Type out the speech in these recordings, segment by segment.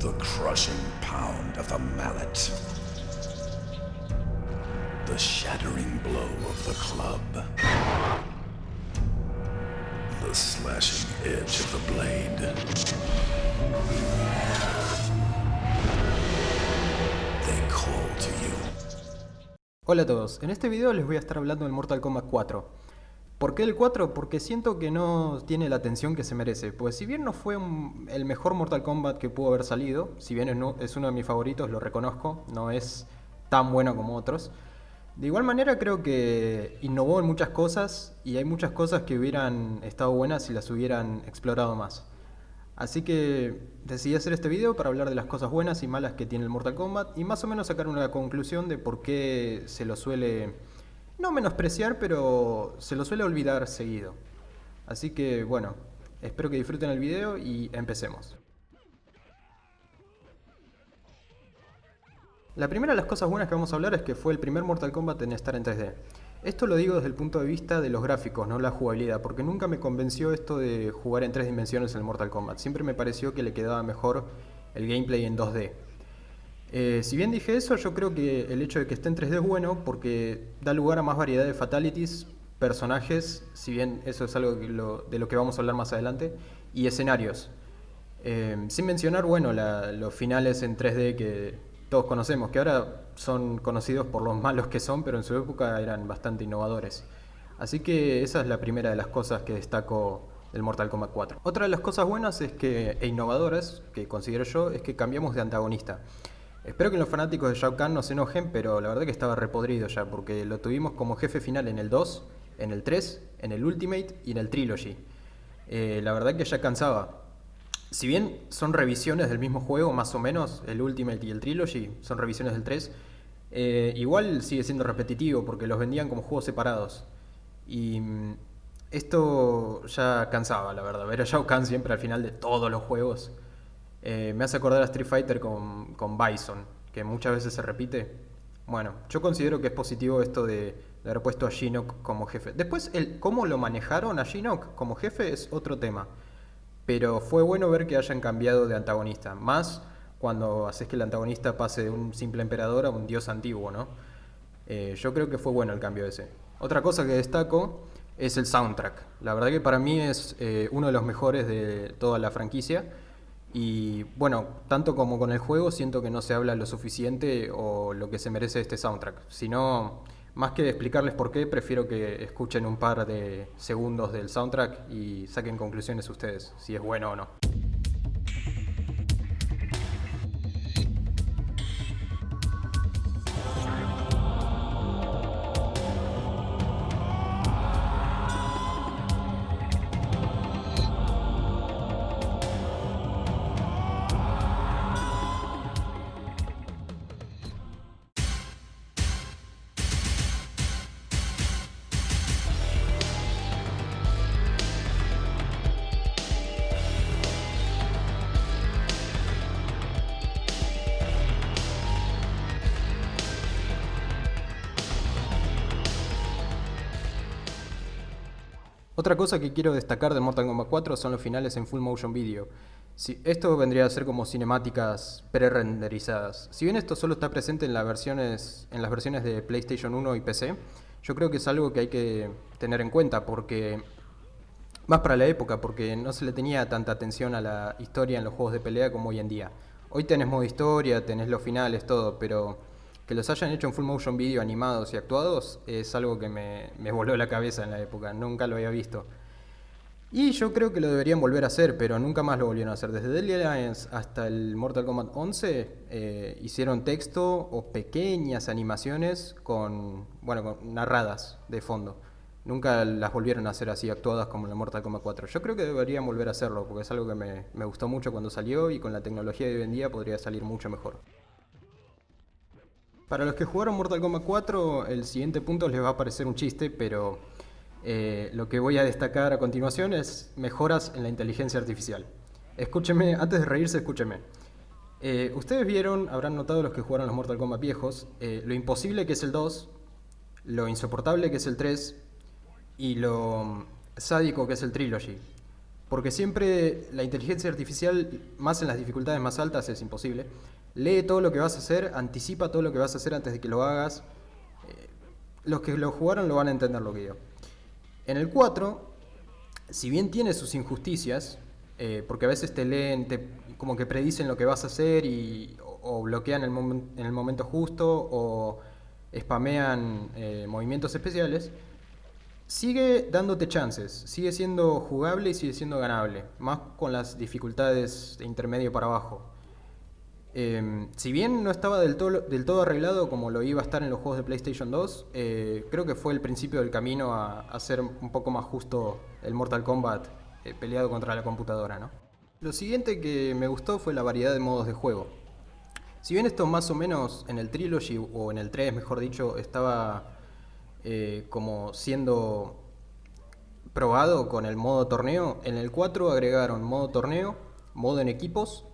The crushing pound of the mallet. The shattering blow of the club. The slashing edge of the blade. They call to you. Hola a todos, en este video les voy a estar hablando del Mortal Kombat 4. ¿Por qué el 4? Porque siento que no tiene la atención que se merece. Pues si bien no fue el mejor Mortal Kombat que pudo haber salido, si bien es, no- es uno de mis favoritos, lo reconozco, no es tan bueno como otros. De igual manera creo que innovó en muchas cosas y hay muchas cosas que hubieran estado buenas si las hubieran explorado más. Así que decidí hacer este video para hablar de las cosas buenas y malas que tiene el Mortal Kombat y más o menos sacar una conclusión de por qué se lo suele, no menospreciar, pero se lo suele olvidar seguido. Así que bueno, espero que disfruten el video y empecemos. La primera de las cosas buenas que vamos a hablar es que fue el primer Mortal Kombat en estar en 3D. Esto lo digo desde el punto de vista de los gráficos, no la jugabilidad, porque nunca me convenció esto de jugar en tres dimensiones en el Mortal Kombat. Siempre me pareció que le quedaba mejor el gameplay en 2D. Eh, si bien dije eso, yo creo que el hecho de que esté en 3D es bueno porque da lugar a más variedad de fatalities, personajes, si bien eso es algo de lo que vamos a hablar más adelante, y escenarios. Eh, sin mencionar, bueno, los finales en 3D que todos conocemos, que ahora son conocidos por los malos que son, pero en su época eran bastante innovadores. Así que esa es la primera de las cosas que destaco del Mortal Kombat 4. Otra de las cosas buenas es que, e innovadoras, que considero yo, es que cambiamos de antagonista. Espero que los fanáticos de Shao Kahn no se enojen, pero la verdad que estaba repodrido ya, porque lo tuvimos como jefe final en el 2, en el 3, en el Ultimate y en el Trilogy. Eh, la verdad que ya cansaba. Si bien son revisiones del mismo juego, más o menos, el Ultimate y el Trilogy, son revisiones del 3, eh, igual sigue siendo repetitivo porque los vendían como juegos separados. Y mm, esto ya cansaba, la verdad. Ver a Shao Kahn siempre al final de todos los juegos. Eh, me hace acordar a Street Fighter con, con Bison, que muchas veces se repite. Bueno, yo considero que es positivo esto de, de haber puesto a Shinnok como jefe. Después, el cómo lo manejaron a Shinnok como jefe es otro tema. Pero fue bueno ver que hayan cambiado de antagonista. Más cuando haces que el antagonista pase de un simple emperador a un dios antiguo, ¿no? Eh, yo creo que fue bueno el cambio ese. Otra cosa que destaco es el soundtrack. La verdad que para mí es eh, uno de los mejores de toda la franquicia. Y bueno, tanto como con el juego, siento que no se habla lo suficiente o lo que se merece este soundtrack. Sino, más que explicarles por qué, prefiero que escuchen un par de segundos del soundtrack y saquen conclusiones ustedes, si es bueno o no. Otra cosa que quiero destacar de Mortal Kombat 4 son los finales en full motion video. Si- esto vendría a ser como cinemáticas pre-renderizadas. Si bien esto solo está presente en las, versiones, en las versiones de PlayStation 1 y PC, yo creo que es algo que hay que tener en cuenta porque más para la época, porque no se le tenía tanta atención a la historia en los juegos de pelea como hoy en día. Hoy tenés modo historia, tenés los finales, todo, pero que los hayan hecho en full motion video animados y actuados es algo que me, me voló la cabeza en la época, nunca lo había visto. Y yo creo que lo deberían volver a hacer, pero nunca más lo volvieron a hacer. Desde Deadly Alliance hasta el Mortal Kombat 11 eh, hicieron texto o pequeñas animaciones con, bueno, narradas de fondo. Nunca las volvieron a hacer así actuadas como en el Mortal Kombat 4. Yo creo que deberían volver a hacerlo, porque es algo que me gustó mucho cuando salió y con la tecnología de hoy en día podría salir mucho mejor. Para los que jugaron Mortal Kombat 4, el siguiente punto les va a parecer un chiste, pero eh, lo que voy a destacar a continuación es mejoras en la inteligencia artificial. Escúcheme, antes de reírse, escúcheme. Eh, Ustedes vieron, habrán notado los que jugaron los Mortal Kombat viejos, eh, lo imposible que es el 2, lo insoportable que es el 3 y lo mm, sádico que es el Trilogy. Porque siempre la inteligencia artificial, más en las dificultades más altas, es imposible. Lee todo lo que vas a hacer, anticipa todo lo que vas a hacer antes de que lo hagas. Eh, los que lo jugaron lo van a entender lo que digo. En el 4, si bien tiene sus injusticias, eh, porque a veces te leen, te, como que predicen lo que vas a hacer y, o, bloquean en el momento justo o spamean eh, movimientos especiales, sigue dándote chances, sigue siendo jugable y sigue siendo ganable, más con las dificultades de intermedio para abajo. Em, si bien no estaba del todo, del todo arreglado como lo iba a estar en los juegos de PlayStation 2, eh, creo que fue el principio del camino a, hacer un poco más justo el Mortal Kombat eh, peleado contra la computadora. ¿no? Lo siguiente que me gustó fue la variedad de modos de juego. Si bien esto más o menos en el Trilogy, o en el 3 mejor dicho, estaba eh, como siendo probado con el modo torneo. En el 4 agregaron modo torneo, modo en equipos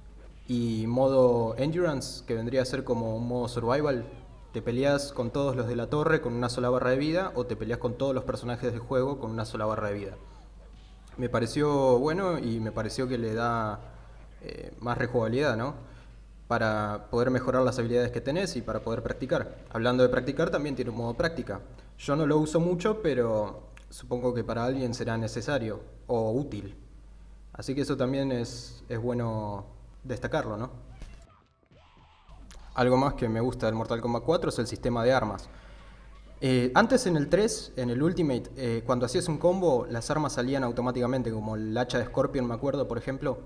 y modo endurance, que vendría a ser como un modo survival. Te peleas con todos los de la torre con una sola barra de vida o te peleas con todos los personajes del juego con una sola barra de vida. Me pareció bueno y me pareció que le da eh, más rejugabilidad, ¿no? Para poder mejorar las habilidades que tenés y para poder practicar. Hablando de practicar, también tiene un modo práctica. Yo no lo uso mucho, pero supongo que para alguien será necesario o útil. Así que eso también es, es bueno destacarlo, ¿no? Algo más que me gusta del Mortal Kombat 4 es el sistema de armas. Eh, antes en el 3, en el Ultimate, eh, cuando hacías un combo, las armas salían automáticamente, como el hacha de Scorpion, me acuerdo, por ejemplo.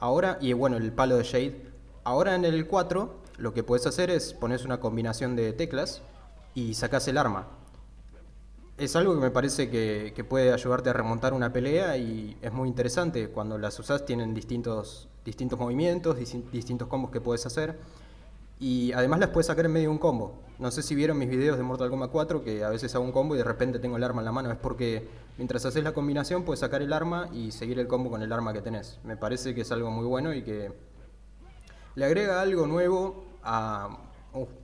Ahora, y bueno, el palo de Shade. Ahora en el 4, lo que puedes hacer es pones una combinación de teclas y sacas el arma es algo que me parece que, puede ayudarte a remontar una pelea y es muy interesante. Cuando las usas tienen distintos, distintos movimientos, distintos combos que puedes hacer. Y además las puedes sacar en medio de un combo. No sé si vieron mis videos de Mortal Kombat 4 que a veces hago un combo y de repente tengo el arma en la mano. Es porque mientras haces la combinación puedes sacar el arma y seguir el combo con el arma que tenés. Me parece que es algo muy bueno y que le agrega algo nuevo a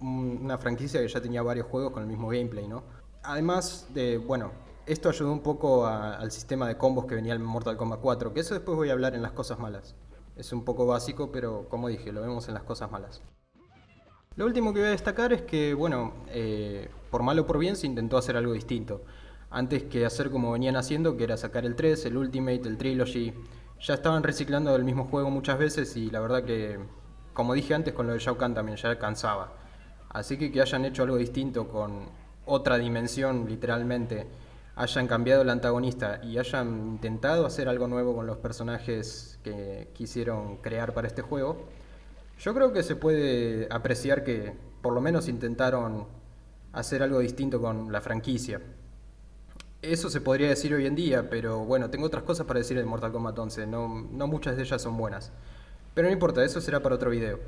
una franquicia que ya tenía varios juegos con el mismo gameplay, ¿no? además de, bueno, esto ayudó un poco al sistema de combos que venía el Mortal Kombat 4, que eso después voy a hablar en las cosas malas. Es un poco básico, pero como dije, lo vemos en las cosas malas. Lo último que voy a destacar es que, bueno, eh, por mal o por bien se intentó hacer algo distinto. Antes que hacer como venían haciendo, que era sacar el 3, el Ultimate, el Trilogy, ya estaban reciclando el mismo juego muchas veces y la verdad que, como dije antes con lo de Shao Kahn también, ya cansaba. Así que que hayan hecho algo distinto con otra dimensión, literalmente, hayan cambiado el antagonista y hayan intentado hacer algo nuevo con los personajes que quisieron crear para este juego, yo creo que se puede apreciar que por lo menos intentaron hacer algo distinto con la franquicia. Eso se podría decir hoy en día, pero bueno, tengo otras cosas para decir de Mortal Kombat 11, no, no muchas de ellas son buenas. Pero no importa, eso será para otro video.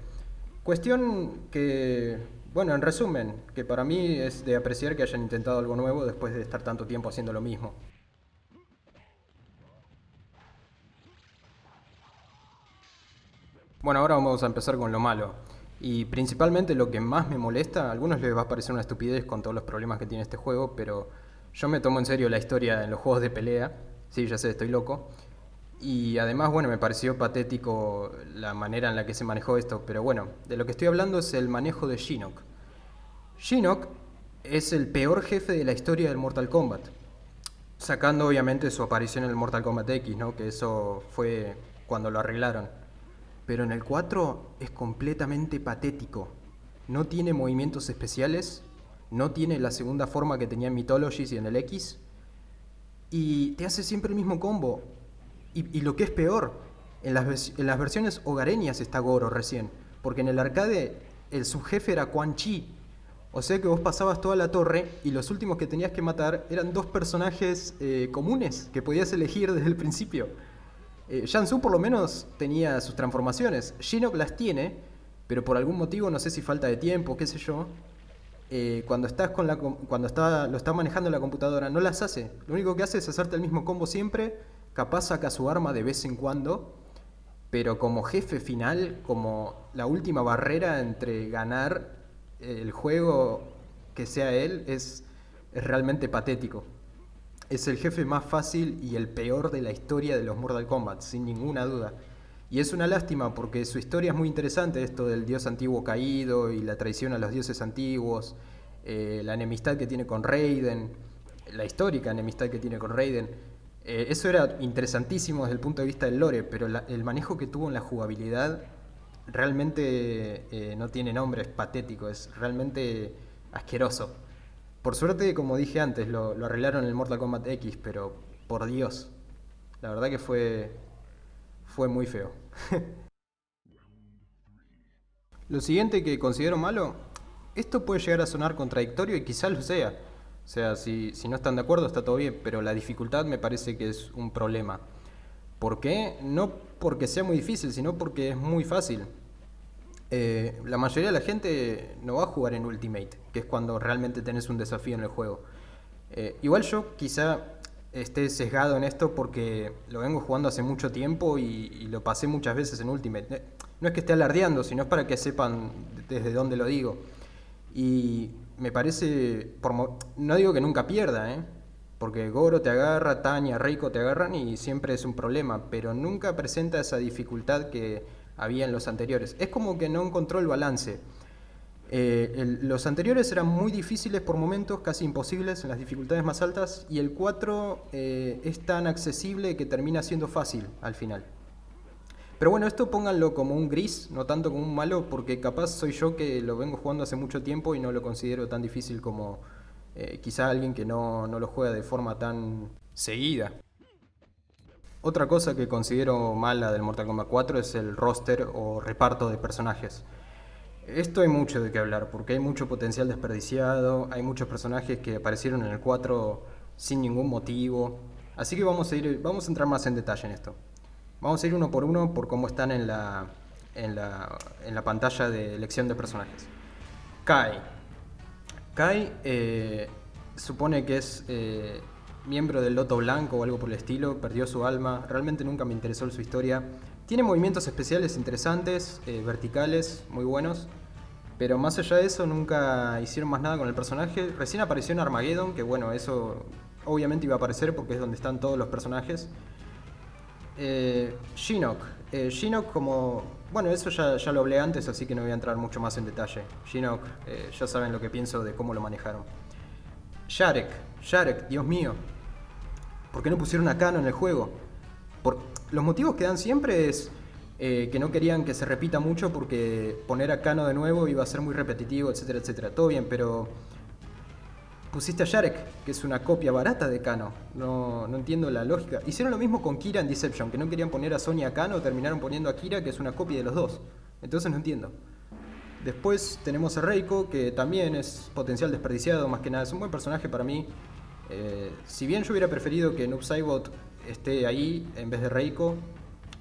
Cuestión que bueno, en resumen, que para mí es de apreciar que hayan intentado algo nuevo después de estar tanto tiempo haciendo lo mismo. Bueno, ahora vamos a empezar con lo malo. Y principalmente lo que más me molesta, a algunos les va a parecer una estupidez con todos los problemas que tiene este juego, pero yo me tomo en serio la historia en los juegos de pelea. Sí, ya sé, estoy loco. Y además, bueno, me pareció patético la manera en la que se manejó esto, pero bueno, de lo que estoy hablando es el manejo de Shinnok. Shinnok es el peor jefe de la historia del Mortal Kombat, sacando obviamente su aparición en el Mortal Kombat X, ¿no? que eso fue cuando lo arreglaron. Pero en el 4 es completamente patético. No tiene movimientos especiales, no tiene la segunda forma que tenía en Mythologies y en el X, y te hace siempre el mismo combo y, lo que es peor, en las, versiones hogareñas está Goro recién, porque en el arcade el subjefe era Quan Chi. O sea que vos pasabas toda la torre y los últimos que tenías que matar eran dos personajes eh, comunes que podías elegir desde el principio. Eh, por lo menos tenía sus transformaciones. Shinnok las tiene, pero por algún motivo, no sé si falta de tiempo, qué sé yo, eh, cuando estás con la cuando está, lo está manejando la computadora no las hace. Lo único que hace es hacerte el mismo combo siempre capaz saca su arma de vez en cuando, pero como jefe final, como la última barrera entre ganar el juego que sea él, es, realmente patético. es el jefe más fácil y el peor de la historia de los Mortal Kombat, sin ninguna duda. Y es una lástima porque su historia es muy interesante, esto del dios antiguo caído y la traición a los dioses antiguos, eh, la enemistad que tiene con Raiden, la histórica enemistad que tiene con Raiden. Eh, eso era interesantísimo desde el punto de vista del lore, pero el manejo que tuvo en la jugabilidad realmente eh, no tiene nombre, es patético, es realmente asqueroso. Por suerte, como dije antes, lo, arreglaron en el Mortal Kombat X, pero por Dios, la verdad que fue, fue muy feo. lo siguiente que considero malo, esto puede llegar a sonar contradictorio y quizás lo sea. O sea, si, si no están de acuerdo está todo bien, pero la dificultad me parece que es un problema. ¿Por qué? No porque sea muy difícil, sino porque es muy fácil. Eh, la mayoría de la gente no va a jugar en Ultimate, que es cuando realmente tenés un desafío en el juego. Eh, igual yo quizá esté sesgado en esto porque lo vengo jugando hace mucho tiempo y, lo pasé muchas veces en Ultimate. No es que esté alardeando, sino es para que sepan desde dónde lo digo. Y me parece, no digo que nunca pierda, porque Goro te agarra, Tanya, Reiko te agarran y siempre es un problema, pero nunca presenta esa dificultad que había en los anteriores. Es como que no encontró el balance. Eh, los anteriores eran muy difíciles por momentos, casi imposibles en las dificultades más altas, y el 4 eh, es tan accesible que termina siendo fácil al final. Pero bueno, esto pónganlo como un gris, no tanto como un malo, porque capaz soy yo que lo vengo jugando hace mucho tiempo y no lo considero tan difícil como eh, quizá alguien que no, no lo juega de forma tan seguida. Otra cosa que considero mala del Mortal Kombat 4 es el roster o reparto de personajes. Esto hay mucho de qué hablar, porque hay mucho potencial desperdiciado, hay muchos personajes que aparecieron en el 4 sin ningún motivo. Así que vamos a, ir, vamos a entrar más en detalle en esto. Vamos a ir uno por uno por cómo están en la, en la, pantalla de elección de personajes. Kai. Kai eh, supone que es eh, miembro del Loto Blanco o algo por el estilo, perdió su alma, realmente nunca me interesó su historia. Tiene movimientos especiales interesantes, eh, verticales, muy buenos, pero más allá de eso nunca hicieron más nada con el personaje. Recién apareció en Armageddon, que bueno, eso obviamente iba a aparecer porque es donde están todos los personajes. Eh, Shinnok. Eh, Shinnok como... Bueno, eso ya, ya, lo hablé antes, así que no voy a entrar mucho más en detalle. Shinnok, eh, ya saben lo que pienso de cómo lo manejaron. Sharek. Sharek, Dios mío. ¿Por qué no pusieron a Kano en el juego? Por, los motivos que dan siempre es eh, que no querían que se repita mucho porque poner a Kano de nuevo iba a ser muy repetitivo, etcétera, etcétera. Todo bien, pero pusiste a Sharek, que es una copia barata de Kano. No, no, entiendo la lógica. Hicieron lo mismo con Kira en Deception, que no querían poner a Sonya a Kano, terminaron poniendo a Kira, que es una copia de los dos. Entonces no entiendo. Después tenemos a Reiko, que también es potencial desperdiciado, más que nada. Es un buen personaje para mí. Eh, si bien yo hubiera preferido que Noob Saibot esté ahí en vez de Reiko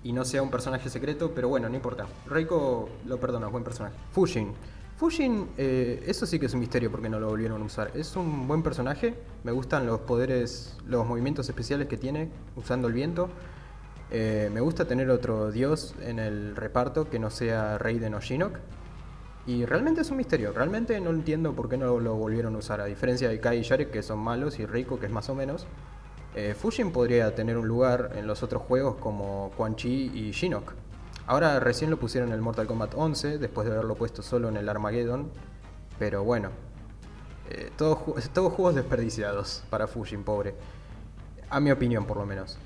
y no sea un personaje secreto, pero bueno, no importa. Reiko lo perdono, buen personaje. Fujin. Fujin, eh, eso sí que es un misterio porque no lo volvieron a usar. Es un buen personaje, me gustan los poderes, los movimientos especiales que tiene usando el viento. Eh, me gusta tener otro dios en el reparto que no sea Raiden o Shinnok. Y realmente es un misterio, realmente no entiendo por qué no lo volvieron a usar, a diferencia de Kai y Sharek que son malos y Reiko que es más o menos. Eh, Fujin podría tener un lugar en los otros juegos como Quan Chi y Shinnok. Ahora recién lo pusieron en el Mortal Kombat 11, después de haberlo puesto solo en el Armageddon, pero bueno, eh, todos, todos juegos desperdiciados para Fujin, pobre. A mi opinión, por lo menos.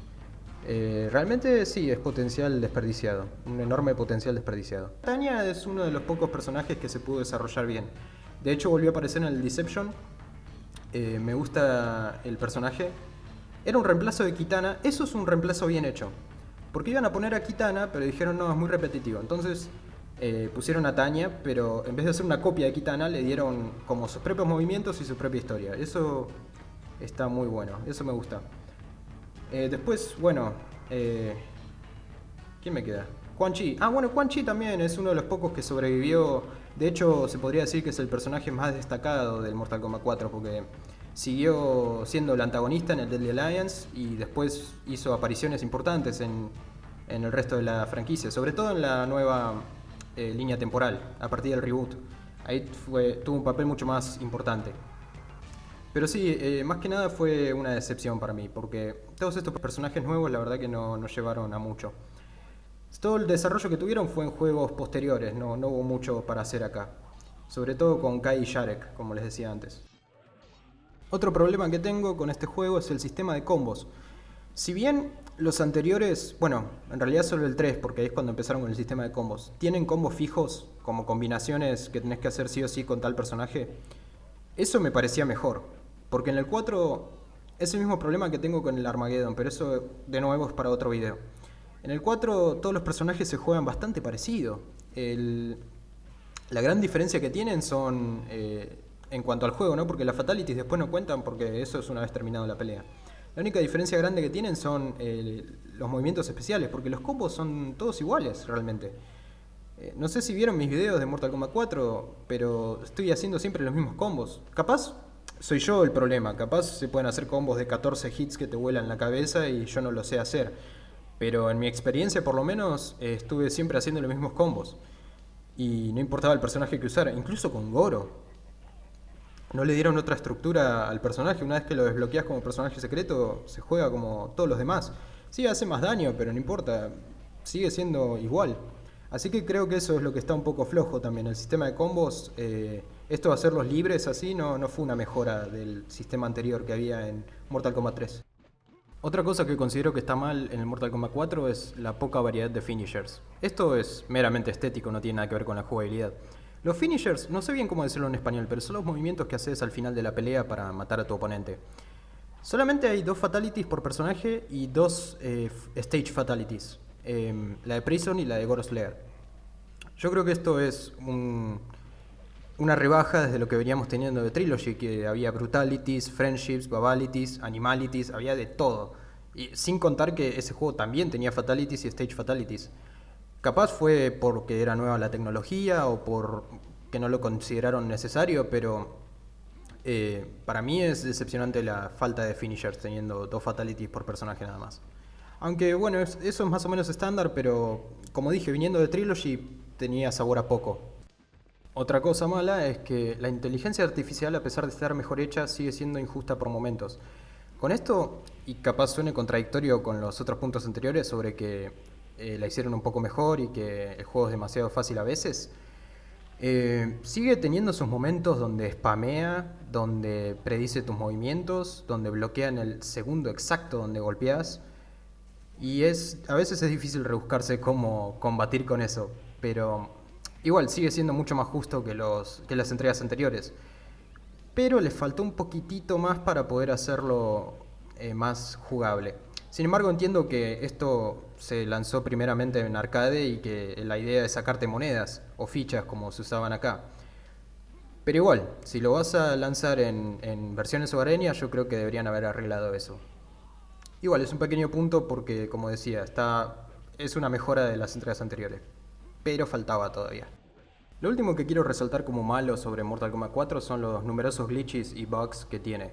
Eh, realmente sí, es potencial desperdiciado, un enorme potencial desperdiciado. Tanya es uno de los pocos personajes que se pudo desarrollar bien. De hecho volvió a aparecer en el Deception, eh, me gusta el personaje. Era un reemplazo de Kitana, eso es un reemplazo bien hecho. Porque iban a poner a Kitana, pero dijeron no, es muy repetitivo. Entonces eh, pusieron a Tanya, pero en vez de hacer una copia de Kitana, le dieron como sus propios movimientos y su propia historia. Eso está muy bueno, eso me gusta. Eh, después, bueno, eh, ¿quién me queda? Quan Chi. Ah, bueno, Quan Chi también es uno de los pocos que sobrevivió. De hecho, se podría decir que es el personaje más destacado del Mortal Kombat 4 porque siguió siendo el antagonista en el Deadly Alliance y después hizo apariciones importantes en, el resto de la franquicia, sobre todo en la nueva eh, línea temporal, a partir del reboot. Ahí fue, tuvo un papel mucho más importante. Pero sí, eh, más que nada fue una decepción para mí, porque todos estos personajes nuevos la verdad que no, no llevaron a mucho. Todo el desarrollo que tuvieron fue en juegos posteriores, no, no hubo mucho para hacer acá. Sobre todo con Kai y Sharek, como les decía antes. Otro problema que tengo con este juego es el sistema de combos. Si bien los anteriores, bueno, en realidad solo el 3, porque ahí es cuando empezaron con el sistema de combos, tienen combos fijos, como combinaciones que tenés que hacer sí o sí con tal personaje, eso me parecía mejor. Porque en el 4 es el mismo problema que tengo con el Armageddon, pero eso de nuevo es para otro video. En el 4 todos los personajes se juegan bastante parecido. la gran diferencia que tienen son eh, en cuanto al juego, ¿no? Porque las fatalities después no cuentan porque eso es una vez terminado la pelea. La única diferencia grande que tienen son eh, los movimientos especiales, porque los combos son todos iguales realmente. Eh, no sé si vieron mis videos de Mortal Kombat 4, pero estoy haciendo siempre los mismos combos. Capaz soy yo el problema, capaz se pueden hacer combos de 14 hits que te vuelan la cabeza y yo no lo sé hacer. Pero en mi experiencia por lo menos eh, estuve siempre haciendo los mismos combos. Y no importaba el personaje que usara, incluso con Goro no le dieron otra estructura al personaje. Una vez que lo desbloqueas como personaje secreto, se juega como todos los demás. Sí, hace más daño, pero no importa. Sigue siendo igual. Así que creo que eso es lo que está un poco flojo también. El sistema de combos, eh, esto de hacerlos libres así, no, no fue una mejora del sistema anterior que había en Mortal Kombat 3. Otra cosa que considero que está mal en el Mortal Kombat 4 es la poca variedad de finishers. Esto es meramente estético, no tiene nada que ver con la jugabilidad. Los finishers, no sé bien cómo decirlo en español, pero son los movimientos que haces al final de la pelea para matar a tu oponente. Solamente hay dos fatalities por personaje y dos eh, stage fatalities. Em, la de Prison y la de Goros Lair. Yo creo que esto es una rebaja desde lo que veníamos teniendo de Trilogy, que había brutalities, friendships, babalities, animalities, había de todo. Y sin contar que ese juego también tenía fatalities y stage fatalities. Capaz fue porque era nueva la tecnología o por que no lo consideraron necesario, pero eh, para mí es decepcionante la falta de finishers teniendo dos fatalities por personaje nada más. Aunque bueno, eso es más o menos estándar, pero como dije, viniendo de Trilogy tenía sabor a poco. Otra cosa mala es que la inteligencia artificial, a pesar de estar mejor hecha, sigue siendo injusta por momentos. Con esto, y capaz suene contradictorio con los otros puntos anteriores sobre que eh, la hicieron un poco mejor y que el juego es demasiado fácil a veces. Eh, sigue teniendo sus momentos donde spamea, donde predice tus movimientos, donde bloquea en el segundo exacto donde golpeas. Y es, a veces es difícil rebuscarse cómo combatir con eso, pero igual sigue siendo mucho más justo que, los, que las entregas anteriores. Pero le faltó un poquitito más para poder hacerlo eh, más jugable. Sin embargo, entiendo que esto se lanzó primeramente en arcade y que la idea es sacarte monedas o fichas como se usaban acá. Pero igual, si lo vas a lanzar en, versiones hogareñas, yo creo que deberían haber arreglado eso. Igual, es un pequeño punto porque, como decía, está, es una mejora de las entregas anteriores. Pero faltaba todavía. Lo último que quiero resaltar como malo sobre Mortal Kombat 4 son los numerosos glitches y bugs que tiene.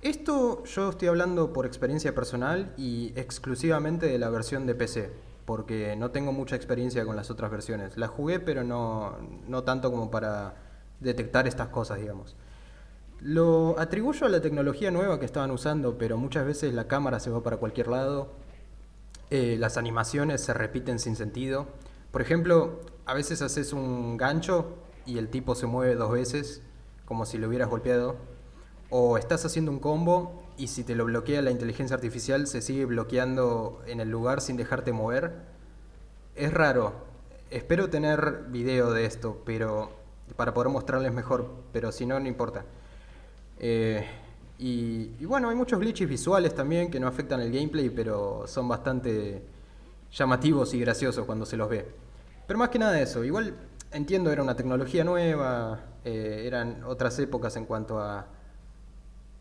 Esto yo estoy hablando por experiencia personal y exclusivamente de la versión de PC, porque no tengo mucha experiencia con las otras versiones. La jugué, pero no, no tanto como para detectar estas cosas, digamos. Lo atribuyo a la tecnología nueva que estaban usando, pero muchas veces la cámara se va para cualquier lado, eh, las animaciones se repiten sin sentido. Por ejemplo, a veces haces un gancho y el tipo se mueve dos veces, como si lo hubieras golpeado o estás haciendo un combo y si te lo bloquea la inteligencia artificial se sigue bloqueando en el lugar sin dejarte mover. Es raro. Espero tener video de esto, pero para poder mostrarles mejor, pero si no, no importa. Eh, y, bueno, hay muchos glitches visuales también que no afectan el gameplay, pero son bastante llamativos y graciosos cuando se los ve. Pero más que nada eso, igual entiendo, era una tecnología nueva, eh, eran otras épocas en cuanto a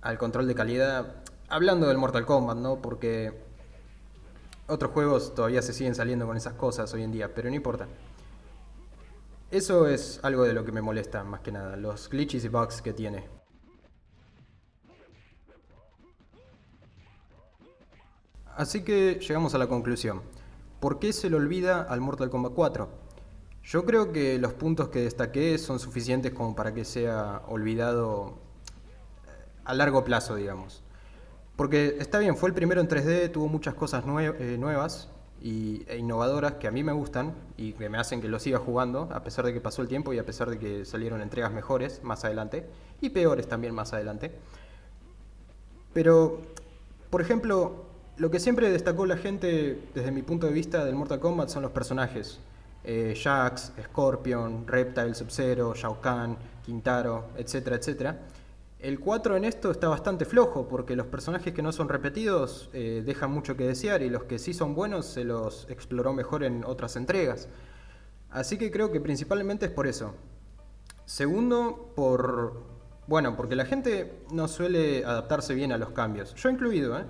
al control de calidad, hablando del Mortal Kombat, ¿no? Porque otros juegos todavía se siguen saliendo con esas cosas hoy en día, pero no importa. Eso es algo de lo que me molesta más que nada, los glitches y bugs que tiene. Así que llegamos a la conclusión. ¿Por qué se le olvida al Mortal Kombat 4? Yo creo que los puntos que destaqué son suficientes como para que sea olvidado a largo plazo, digamos. Porque está bien, fue el primero en 3D, tuvo muchas cosas eh, nuevas y, e innovadoras que a mí me gustan y que me hacen que lo siga jugando, a pesar de que pasó el tiempo y a pesar de que salieron entregas mejores más adelante y peores también más adelante. Pero, por ejemplo, lo que siempre destacó la gente desde mi punto de vista del Mortal Kombat son los personajes. Eh, Jax, Scorpion, Reptile, Sub-Zero, Shao Kahn, Quintaro, etcétera, etcétera. El 4 en esto está bastante flojo porque los personajes que no son repetidos eh, dejan mucho que desear y los que sí son buenos se los exploró mejor en otras entregas. Así que creo que principalmente es por eso. Segundo, por... Bueno, porque la gente no suele adaptarse bien a los cambios. Yo incluido, ¿eh?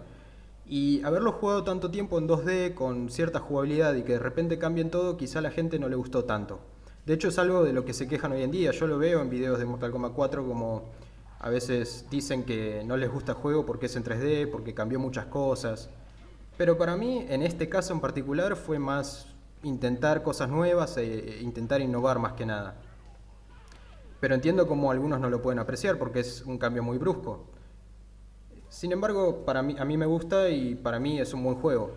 Y haberlo jugado tanto tiempo en 2D con cierta jugabilidad y que de repente cambien todo, quizá a la gente no le gustó tanto. De hecho es algo de lo que se quejan hoy en día. Yo lo veo en videos de Mortal Kombat 4 como a veces dicen que no les gusta el juego porque es en 3D, porque cambió muchas cosas. Pero para mí, en este caso en particular, fue más intentar cosas nuevas e, e intentar innovar más que nada. Pero entiendo cómo algunos no lo pueden apreciar porque es un cambio muy brusco. Sin embargo, para mí, a mí me gusta y para mí es un buen juego.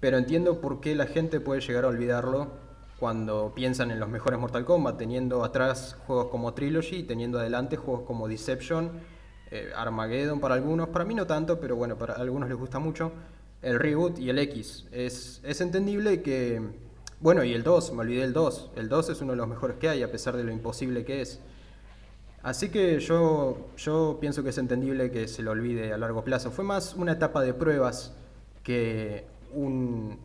Pero entiendo por qué la gente puede llegar a olvidarlo cuando piensan en los mejores Mortal Kombat, teniendo atrás juegos como Trilogy, teniendo adelante juegos como Deception, eh, Armageddon para algunos, para mí no tanto, pero bueno, para algunos les gusta mucho, el Reboot y el X. Es, es entendible que, bueno, y el 2, me olvidé el 2, el 2 es uno de los mejores que hay, a pesar de lo imposible que es. Así que yo, yo pienso que es entendible que se lo olvide a largo plazo. Fue más una etapa de pruebas que un,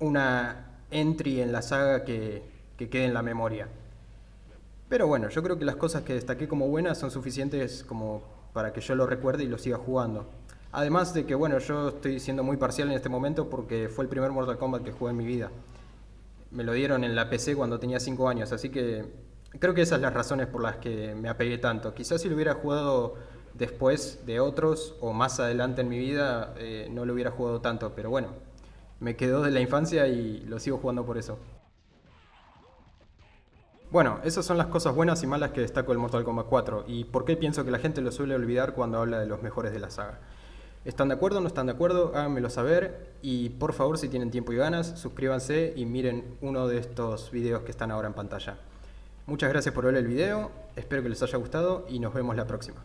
una entry en la saga que, quede en la memoria. Pero bueno, yo creo que las cosas que destaqué como buenas son suficientes como para que yo lo recuerde y lo siga jugando. Además de que, bueno, yo estoy siendo muy parcial en este momento porque fue el primer Mortal Kombat que jugué en mi vida. Me lo dieron en la PC cuando tenía 5 años, así que creo que esas son las razones por las que me apegué tanto. Quizás si lo hubiera jugado después de otros o más adelante en mi vida, eh, no lo hubiera jugado tanto, pero bueno, me quedó de la infancia y lo sigo jugando por eso. Bueno, esas son las cosas buenas y malas que destaco del Mortal Kombat 4 y por qué pienso que la gente lo suele olvidar cuando habla de los mejores de la saga. ¿Están de acuerdo o no están de acuerdo? Háganmelo saber y por favor si tienen tiempo y ganas, suscríbanse y miren uno de estos videos que están ahora en pantalla. Muchas gracias por ver el video, espero que les haya gustado y nos vemos la próxima.